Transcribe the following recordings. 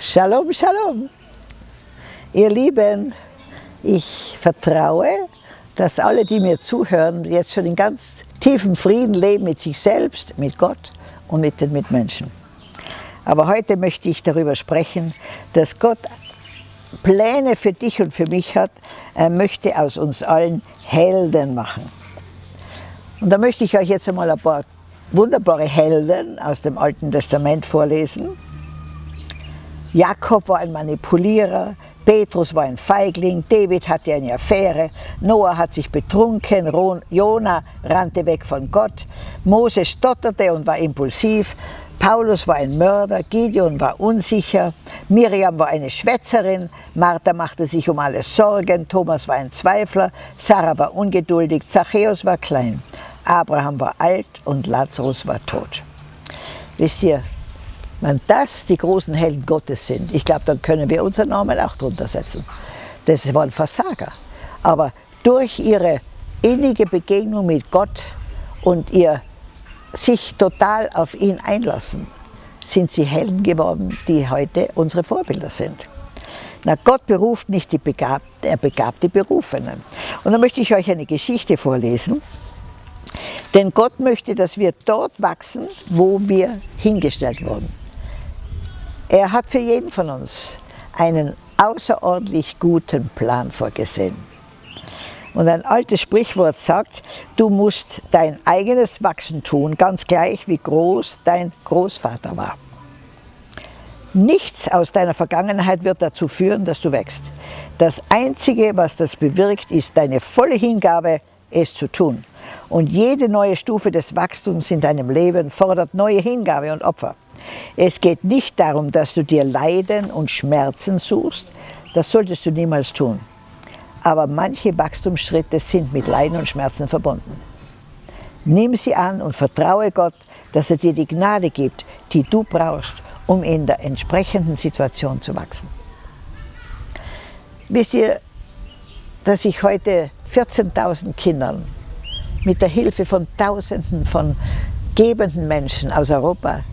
Shalom, Shalom. Ihr Lieben, ich vertraue, dass alle, die mir zuhören, jetzt schon in ganz tiefem Frieden leben mit sich selbst, mit Gott und mit den Mitmenschen. Aber heute möchte ich darüber sprechen, dass Gott Pläne für dich und für mich hat. Er möchte aus uns allen Helden machen. Und da möchte ich euch jetzt einmal ein paar wunderbare Helden aus dem Alten Testament vorlesen. Jakob war ein Manipulierer, Petrus war ein Feigling, David hatte eine Affäre, Noah hat sich betrunken, Jona rannte weg von Gott, Mose stotterte und war impulsiv, Paulus war ein Mörder, Gideon war unsicher, Miriam war eine Schwätzerin, Martha machte sich um alles Sorgen, Thomas war ein Zweifler, Sarah war ungeduldig, Zachäus war klein, Abraham war alt und Lazarus war tot. Wisst ihr, wenn das die großen Helden Gottes sind, ich glaube, dann können wir unseren Namen auch drunter setzen. Das waren Versager. Aber durch ihre innige Begegnung mit Gott und ihr sich total auf ihn einlassen, sind sie Helden geworden, die heute unsere Vorbilder sind. Na, Gott beruft nicht die Begabten, er begabt die Berufenen. Und da möchte ich euch eine Geschichte vorlesen. Denn Gott möchte, dass wir dort wachsen, wo wir hingestellt wurden. Er hat für jeden von uns einen außerordentlich guten Plan vorgesehen. Und ein altes Sprichwort sagt, du musst dein eigenes Wachsen tun, ganz gleich wie groß dein Großvater war. Nichts aus deiner Vergangenheit wird dazu führen, dass du wächst. Das Einzige, was das bewirkt, ist deine volle Hingabe, es zu tun. Und jede neue Stufe des Wachstums in deinem Leben fordert neue Hingabe und Opfer. Es geht nicht darum, dass du dir Leiden und Schmerzen suchst, das solltest du niemals tun. Aber manche Wachstumsschritte sind mit Leiden und Schmerzen verbunden. Nimm sie an und vertraue Gott, dass er dir die Gnade gibt, die du brauchst, um in der entsprechenden Situation zu wachsen. Wisst ihr, dass ich heute 14.000 Kindern mit der Hilfe von Tausenden von gebenden Menschen aus Europa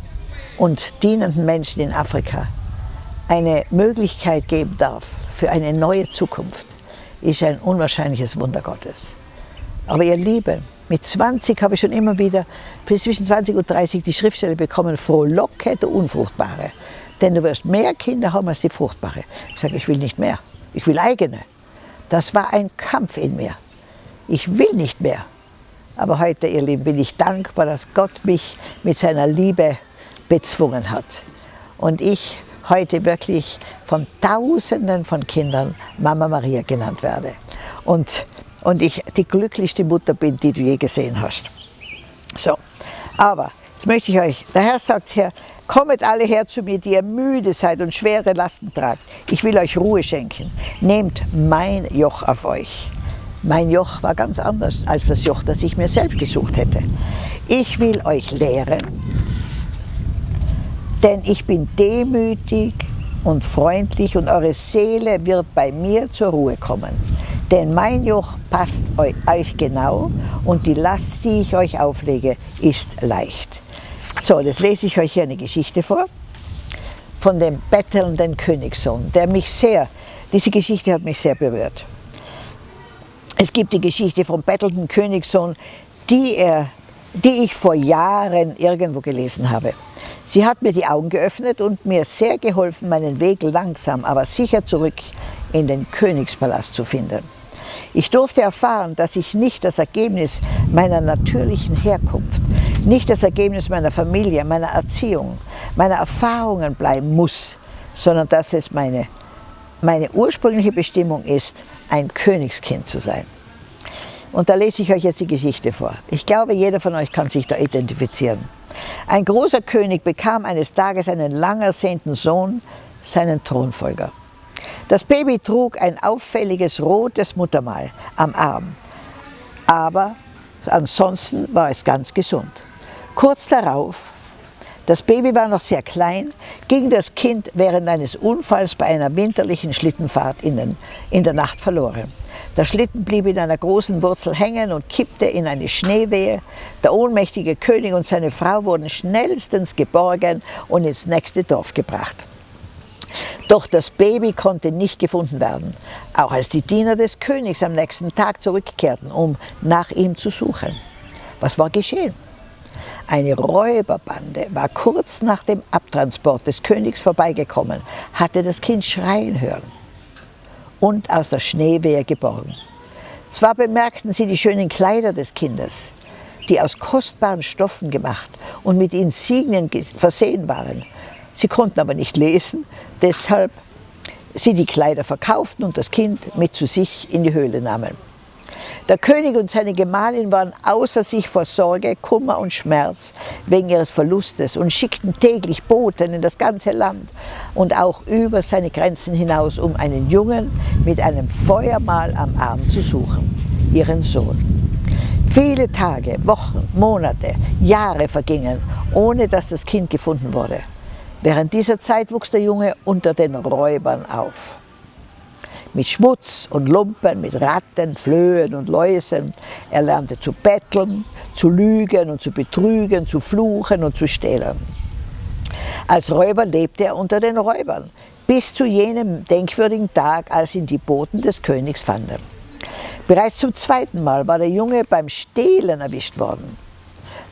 und dienenden Menschen in Afrika eine Möglichkeit geben darf für eine neue Zukunft, ist ein unwahrscheinliches Wunder Gottes. Aber ihr Lieben, mit 20 habe ich schon immer wieder, zwischen 20 und 30, die Schriftstelle bekommen, frohlocke du Unfruchtbare. Denn du wirst mehr Kinder haben als die Fruchtbare. Ich sage, ich will nicht mehr. Ich will eigene. Das war ein Kampf in mir. Ich will nicht mehr. Aber heute, ihr Lieben, bin ich dankbar, dass Gott mich mit seiner Liebe bezwungen hat. Und ich heute wirklich von Tausenden von Kindern Mama Maria genannt werde. Und, und ich die glücklichste Mutter bin, die du je gesehen hast. So, aber jetzt möchte ich euch, der Herr sagt hier, kommet alle her zu mir, die ihr müde seid und schwere Lasten tragt. Ich will euch Ruhe schenken. Nehmt mein Joch auf euch. Mein Joch war ganz anders als das Joch, das ich mir selbst gesucht hätte. Ich will euch lehren, denn ich bin demütig und freundlich und eure Seele wird bei mir zur Ruhe kommen. Denn mein Joch passt euch genau und die Last, die ich euch auflege, ist leicht. So, jetzt lese ich euch hier eine Geschichte vor von dem bettelnden Königssohn, der mich sehr, diese Geschichte hat mich sehr berührt. Es gibt die Geschichte vom bettelnden Königssohn, die, er, die ich vor Jahren irgendwo gelesen habe. Sie hat mir die Augen geöffnet und mir sehr geholfen, meinen Weg langsam, aber sicher zurück in den Königspalast zu finden. Ich durfte erfahren, dass ich nicht das Ergebnis meiner natürlichen Herkunft, nicht das Ergebnis meiner Familie, meiner Erziehung, meiner Erfahrungen bleiben muss, sondern dass es meine, meine ursprüngliche Bestimmung ist, ein Königskind zu sein. Und da lese ich euch jetzt die Geschichte vor. Ich glaube, jeder von euch kann sich da identifizieren. Ein großer König bekam eines Tages einen lang ersehnten Sohn, seinen Thronfolger. Das Baby trug ein auffälliges rotes Muttermal am Arm, aber ansonsten war es ganz gesund. Kurz darauf, das Baby war noch sehr klein, ging das Kind während eines Unfalls bei einer winterlichen Schlittenfahrt in, den, in der Nacht verloren. Der Schlitten blieb in einer großen Wurzel hängen und kippte in eine Schneewehe. Der ohnmächtige König und seine Frau wurden schnellstens geborgen und ins nächste Dorf gebracht. Doch das Baby konnte nicht gefunden werden, auch als die Diener des Königs am nächsten Tag zurückkehrten, um nach ihm zu suchen. Was war geschehen? Eine Räuberbande war kurz nach dem Abtransport des Königs vorbeigekommen, hatte das Kind schreien hören und aus der Schneewehe geborgen. Zwar bemerkten sie die schönen Kleider des Kindes, die aus kostbaren Stoffen gemacht und mit Insignien versehen waren. Sie konnten aber nicht lesen, deshalb sie die Kleider verkauften und das Kind mit zu sich in die Höhle nahmen. Der König und seine Gemahlin waren außer sich vor Sorge, Kummer und Schmerz wegen ihres Verlustes und schickten täglich Boten in das ganze Land und auch über seine Grenzen hinaus, um einen Jungen mit einem Feuermal am Arm zu suchen, ihren Sohn. Viele Tage, Wochen, Monate, Jahre vergingen, ohne dass das Kind gefunden wurde. Während dieser Zeit wuchs der Junge unter den Räubern auf. Mit Schmutz und Lumpen, mit Ratten, Flöhen und Läusen. Er lernte zu betteln, zu lügen und zu betrügen, zu fluchen und zu stehlen. Als Räuber lebte er unter den Räubern, bis zu jenem denkwürdigen Tag, als ihn die Boten des Königs fanden. Bereits zum zweiten Mal war der Junge beim Stehlen erwischt worden.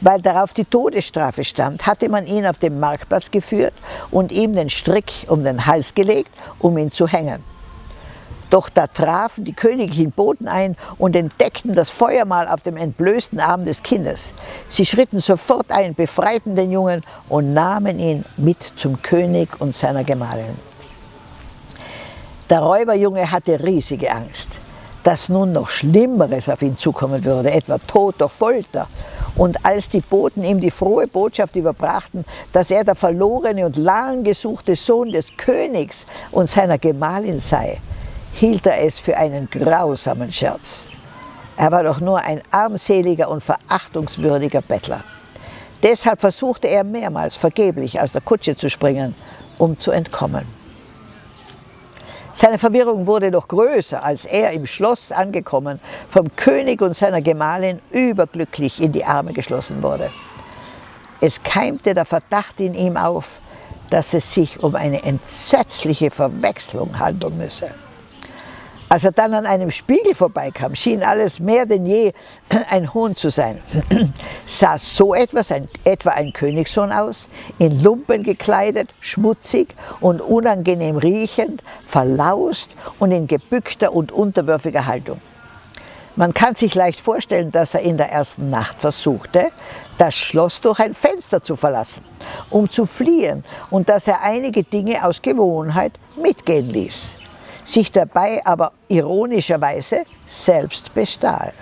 Weil darauf die Todesstrafe stand, hatte man ihn auf den Marktplatz geführt und ihm den Strick um den Hals gelegt, um ihn zu hängen. Doch da trafen die königlichen Boten ein und entdeckten das Feuermal auf dem entblößten Arm des Kindes. Sie schritten sofort ein, befreiten den Jungen und nahmen ihn mit zum König und seiner Gemahlin. Der Räuberjunge hatte riesige Angst dass nun noch Schlimmeres auf ihn zukommen würde, etwa Tod durch Folter. Und als die Boten ihm die frohe Botschaft überbrachten, dass er der verlorene und lang gesuchte Sohn des Königs und seiner Gemahlin sei, hielt er es für einen grausamen Scherz. Er war doch nur ein armseliger und verachtungswürdiger Bettler. Deshalb versuchte er mehrmals vergeblich aus der Kutsche zu springen, um zu entkommen. Seine Verwirrung wurde noch größer, als er im Schloss angekommen, vom König und seiner Gemahlin überglücklich in die Arme geschlossen wurde. Es keimte der Verdacht in ihm auf, dass es sich um eine entsetzliche Verwechslung handeln müsse. Als er dann an einem Spiegel vorbeikam, schien alles mehr denn je ein Hohn zu sein. Sah so etwas ein, etwa ein Königssohn aus, in Lumpen gekleidet, schmutzig und unangenehm riechend, verlaust und in gebückter und unterwürfiger Haltung. Man kann sich leicht vorstellen, dass er in der ersten Nacht versuchte, das Schloss durch ein Fenster zu verlassen, um zu fliehen und dass er einige Dinge aus Gewohnheit mitgehen ließ sich dabei aber ironischerweise selbst bestahl.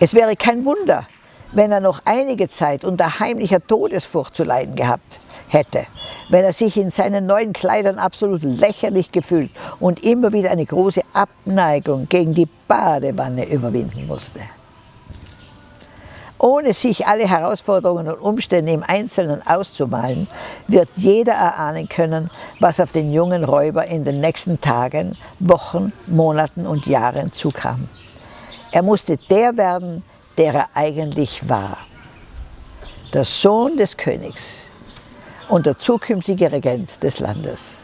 Es wäre kein Wunder, wenn er noch einige Zeit unter heimlicher Todesfurcht zu leiden gehabt hätte, wenn er sich in seinen neuen Kleidern absolut lächerlich gefühlt und immer wieder eine große Abneigung gegen die Badewanne überwinden musste ohne sich alle Herausforderungen und Umstände im Einzelnen auszumalen, wird jeder erahnen können, was auf den jungen Räuber in den nächsten Tagen, Wochen, Monaten und Jahren zukam. Er musste der werden, der er eigentlich war. Der Sohn des Königs und der zukünftige Regent des Landes.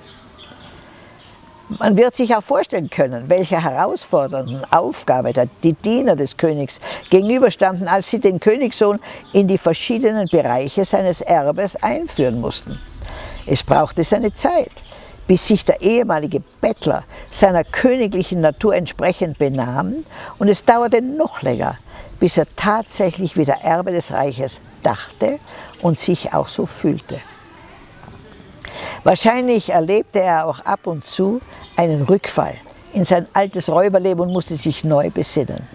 Man wird sich auch vorstellen können, welche herausfordernden Aufgabe die Diener des Königs gegenüberstanden, als sie den Königssohn in die verschiedenen Bereiche seines Erbes einführen mussten. Es brauchte seine Zeit, bis sich der ehemalige Bettler seiner königlichen Natur entsprechend benahm und es dauerte noch länger, bis er tatsächlich wieder Erbe des Reiches dachte und sich auch so fühlte. Wahrscheinlich erlebte er auch ab und zu einen Rückfall in sein altes Räuberleben und musste sich neu besinnen.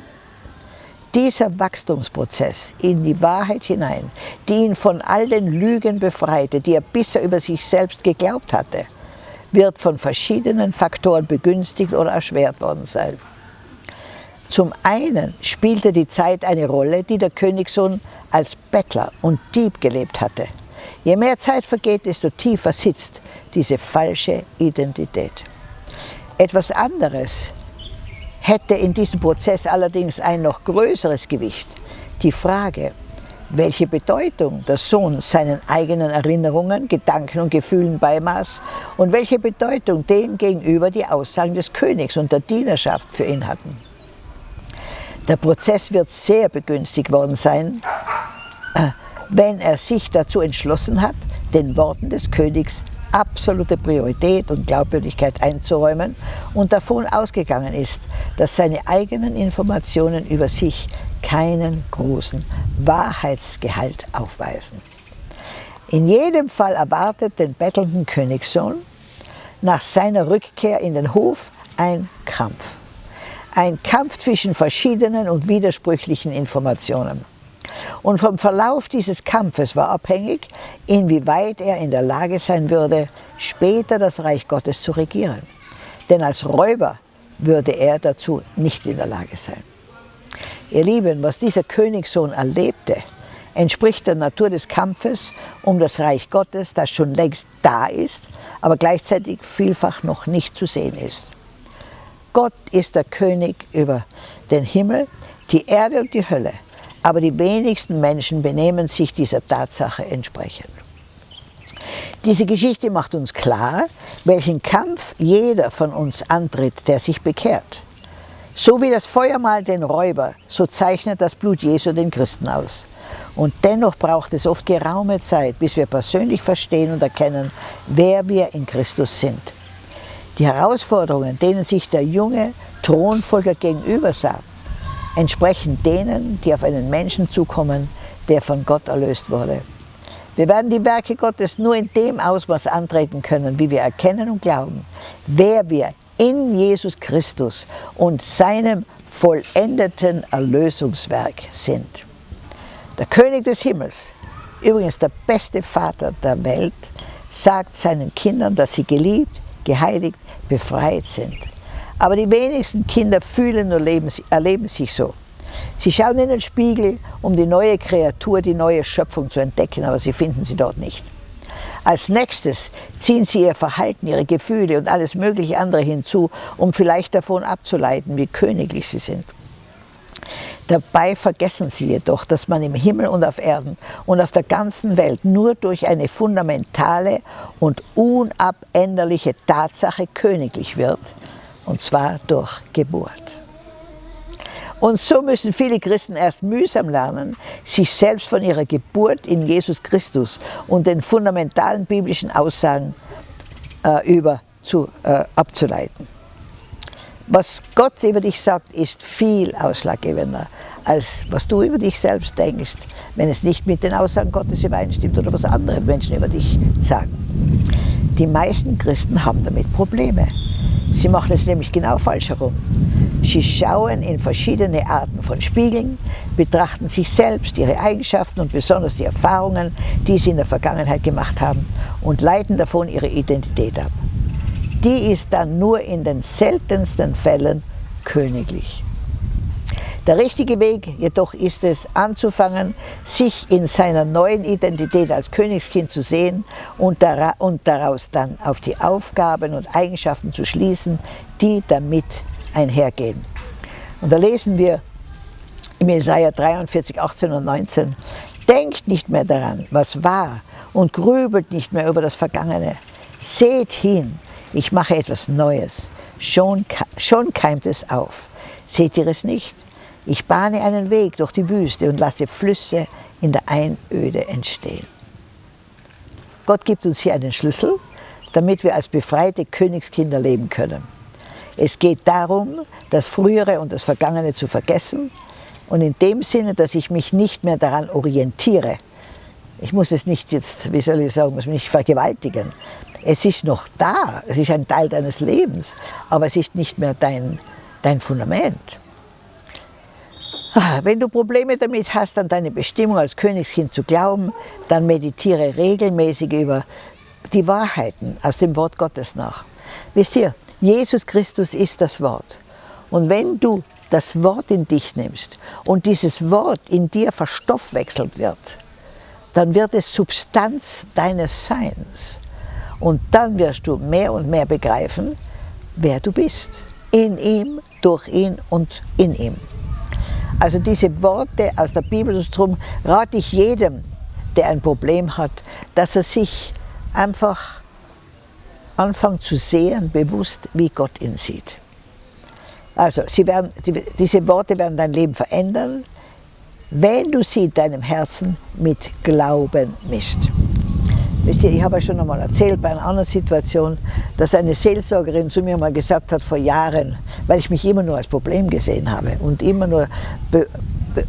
Dieser Wachstumsprozess in die Wahrheit hinein, die ihn von all den Lügen befreite, die er bisher über sich selbst geglaubt hatte, wird von verschiedenen Faktoren begünstigt oder erschwert worden sein. Zum einen spielte die Zeit eine Rolle, die der Königssohn als Bettler und Dieb gelebt hatte. Je mehr Zeit vergeht, desto tiefer sitzt diese falsche Identität. Etwas anderes hätte in diesem Prozess allerdings ein noch größeres Gewicht. Die Frage, welche Bedeutung der Sohn seinen eigenen Erinnerungen, Gedanken und Gefühlen beimaß und welche Bedeutung dem gegenüber die Aussagen des Königs und der Dienerschaft für ihn hatten. Der Prozess wird sehr begünstigt worden sein, äh, wenn er sich dazu entschlossen hat, den Worten des Königs absolute Priorität und Glaubwürdigkeit einzuräumen und davon ausgegangen ist, dass seine eigenen Informationen über sich keinen großen Wahrheitsgehalt aufweisen. In jedem Fall erwartet den bettelnden Königssohn nach seiner Rückkehr in den Hof ein Kampf. Ein Kampf zwischen verschiedenen und widersprüchlichen Informationen. Und vom Verlauf dieses Kampfes war abhängig, inwieweit er in der Lage sein würde, später das Reich Gottes zu regieren. Denn als Räuber würde er dazu nicht in der Lage sein. Ihr Lieben, was dieser Königssohn erlebte, entspricht der Natur des Kampfes um das Reich Gottes, das schon längst da ist, aber gleichzeitig vielfach noch nicht zu sehen ist. Gott ist der König über den Himmel, die Erde und die Hölle aber die wenigsten Menschen benehmen sich dieser Tatsache entsprechend. Diese Geschichte macht uns klar, welchen Kampf jeder von uns antritt, der sich bekehrt. So wie das Feuer mal den Räuber, so zeichnet das Blut Jesu den Christen aus. Und dennoch braucht es oft geraume Zeit, bis wir persönlich verstehen und erkennen, wer wir in Christus sind. Die Herausforderungen, denen sich der junge Thronfolger gegenüber sah, entsprechen denen, die auf einen Menschen zukommen, der von Gott erlöst wurde. Wir werden die Werke Gottes nur in dem Ausmaß antreten können, wie wir erkennen und glauben, wer wir in Jesus Christus und seinem vollendeten Erlösungswerk sind. Der König des Himmels, übrigens der beste Vater der Welt, sagt seinen Kindern, dass sie geliebt, geheiligt, befreit sind. Aber die wenigsten Kinder fühlen und leben, erleben sich so. Sie schauen in den Spiegel, um die neue Kreatur, die neue Schöpfung zu entdecken, aber sie finden sie dort nicht. Als nächstes ziehen sie ihr Verhalten, ihre Gefühle und alles mögliche andere hinzu, um vielleicht davon abzuleiten, wie königlich sie sind. Dabei vergessen sie jedoch, dass man im Himmel und auf Erden und auf der ganzen Welt nur durch eine fundamentale und unabänderliche Tatsache königlich wird, und zwar durch Geburt. Und so müssen viele Christen erst mühsam lernen, sich selbst von ihrer Geburt in Jesus Christus und den fundamentalen biblischen Aussagen äh, über zu, äh, abzuleiten. Was Gott über dich sagt, ist viel ausschlaggebender, als was du über dich selbst denkst, wenn es nicht mit den Aussagen Gottes übereinstimmt oder was andere Menschen über dich sagen. Die meisten Christen haben damit Probleme. Sie machen es nämlich genau falsch herum. Sie schauen in verschiedene Arten von Spiegeln, betrachten sich selbst, ihre Eigenschaften und besonders die Erfahrungen, die sie in der Vergangenheit gemacht haben und leiten davon ihre Identität ab. Die ist dann nur in den seltensten Fällen königlich. Der richtige Weg jedoch ist es, anzufangen, sich in seiner neuen Identität als Königskind zu sehen und, daraus dann auf die Aufgaben und Eigenschaften zu schließen, die damit einhergehen. Und da lesen wir im Jesaja 43, 18 und 19, Denkt nicht mehr daran, was war, und grübelt nicht mehr über das Vergangene. Seht hin, ich mache etwas Neues. Schon, schon keimt es auf. Seht ihr es nicht? Ich bahne einen Weg durch die Wüste und lasse Flüsse in der Einöde entstehen. Gott gibt uns hier einen Schlüssel, damit wir als befreite Königskinder leben können. Es geht darum, das Frühere und das Vergangene zu vergessen und in dem Sinne, dass ich mich nicht mehr daran orientiere. Ich muss es nicht jetzt, wie soll ich sagen, muss mich nicht vergewaltigen. Es ist noch da, es ist ein Teil deines Lebens, aber es ist nicht mehr dein, dein Fundament. Ah, wenn du Probleme damit hast, an deine Bestimmung als Königskind zu glauben, dann meditiere regelmäßig über die Wahrheiten aus dem Wort Gottes nach. Wisst ihr, Jesus Christus ist das Wort. Und wenn du das Wort in dich nimmst und dieses Wort in dir verstoffwechselt wird, dann wird es Substanz deines Seins. Und dann wirst du mehr und mehr begreifen, wer du bist. In ihm, durch ihn und in ihm. Also diese Worte aus der Bibel, darum rate ich jedem, der ein Problem hat, dass er sich einfach anfängt zu sehen, bewusst, wie Gott ihn sieht. Also sie werden, die, diese Worte werden dein Leben verändern, wenn du sie deinem Herzen mit Glauben misst. Ich habe ja schon einmal erzählt bei einer anderen Situation, dass eine Seelsorgerin zu mir mal gesagt hat vor Jahren, weil ich mich immer nur als Problem gesehen habe und immer nur be, be,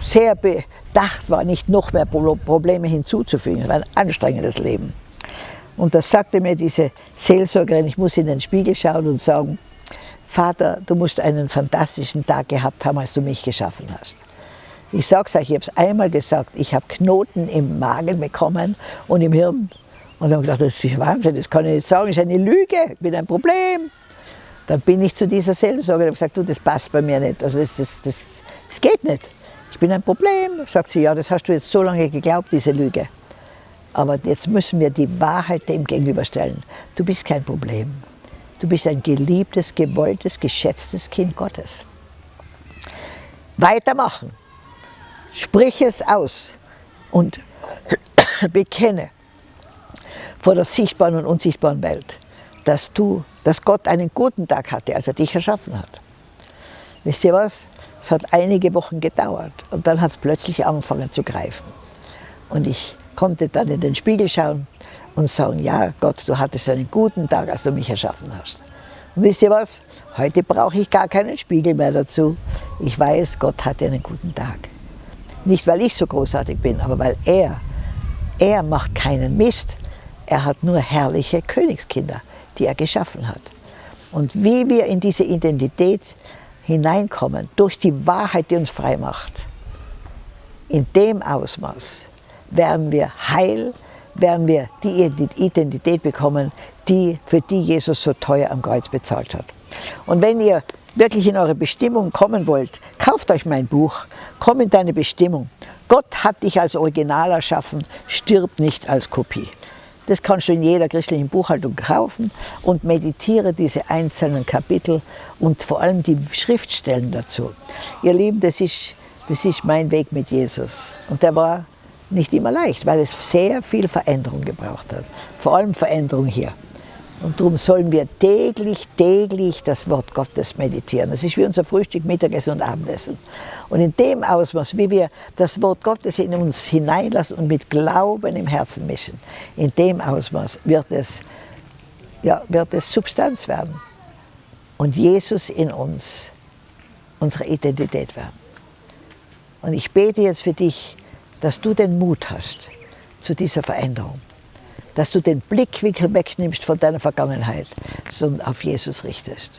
sehr bedacht war, nicht noch mehr Probleme hinzuzufügen. Es war ein anstrengendes Leben. Und da sagte mir diese Seelsorgerin, ich muss in den Spiegel schauen und sagen, Vater, du musst einen fantastischen Tag gehabt haben, als du mich geschaffen hast. Ich sage es euch, ich habe es einmal gesagt, ich habe Knoten im Magen bekommen und im Hirn. Und dann habe ich gedacht, das ist Wahnsinn, das kann ich nicht sagen, das ist eine Lüge, ich bin ein Problem. Dann bin ich zu dieser Seelsorge und habe gesagt, du, das passt bei mir nicht, also das, das, das, das geht nicht. Ich bin ein Problem. Sagt sie, ja, das hast du jetzt so lange geglaubt, diese Lüge. Aber jetzt müssen wir die Wahrheit dem gegenüberstellen. Du bist kein Problem. Du bist ein geliebtes, gewolltes, geschätztes Kind Gottes. Weitermachen. Sprich es aus und bekenne vor der sichtbaren und unsichtbaren Welt, dass, du, dass Gott einen guten Tag hatte, als er dich erschaffen hat. Wisst ihr was? Es hat einige Wochen gedauert und dann hat es plötzlich angefangen zu greifen. Und ich konnte dann in den Spiegel schauen und sagen, ja Gott, du hattest einen guten Tag, als du mich erschaffen hast. Und wisst ihr was? Heute brauche ich gar keinen Spiegel mehr dazu. Ich weiß, Gott hatte einen guten Tag. Nicht, weil ich so großartig bin, aber weil er, er macht keinen Mist. Er hat nur herrliche Königskinder, die er geschaffen hat. Und wie wir in diese Identität hineinkommen, durch die Wahrheit, die uns frei macht, in dem Ausmaß werden wir heil, werden wir die Identität bekommen, die, für die Jesus so teuer am Kreuz bezahlt hat. Und wenn ihr wirklich in eure Bestimmung kommen wollt, kauft euch mein Buch, komm in deine Bestimmung. Gott hat dich als Original erschaffen, stirb nicht als Kopie. Das kannst du in jeder christlichen Buchhaltung kaufen und meditiere diese einzelnen Kapitel und vor allem die Schriftstellen dazu. Ihr Lieben, das ist, das ist mein Weg mit Jesus. Und der war nicht immer leicht, weil es sehr viel Veränderung gebraucht hat. Vor allem Veränderung hier. Und darum sollen wir täglich, täglich das Wort Gottes meditieren. Das ist wie unser Frühstück, Mittagessen und Abendessen. Und in dem Ausmaß, wie wir das Wort Gottes in uns hineinlassen und mit Glauben im Herzen mischen, in dem Ausmaß wird es, ja, wird es Substanz werden. Und Jesus in uns unsere Identität werden. Und ich bete jetzt für dich, dass du den Mut hast zu dieser Veränderung dass du den Blickwinkel wegnimmst von deiner Vergangenheit, sondern auf Jesus richtest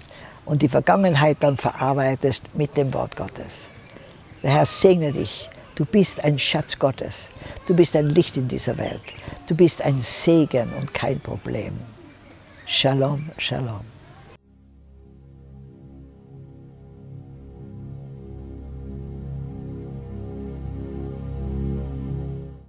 und die Vergangenheit dann verarbeitest mit dem Wort Gottes. Der Herr segne dich. Du bist ein Schatz Gottes. Du bist ein Licht in dieser Welt. Du bist ein Segen und kein Problem. Shalom, Shalom.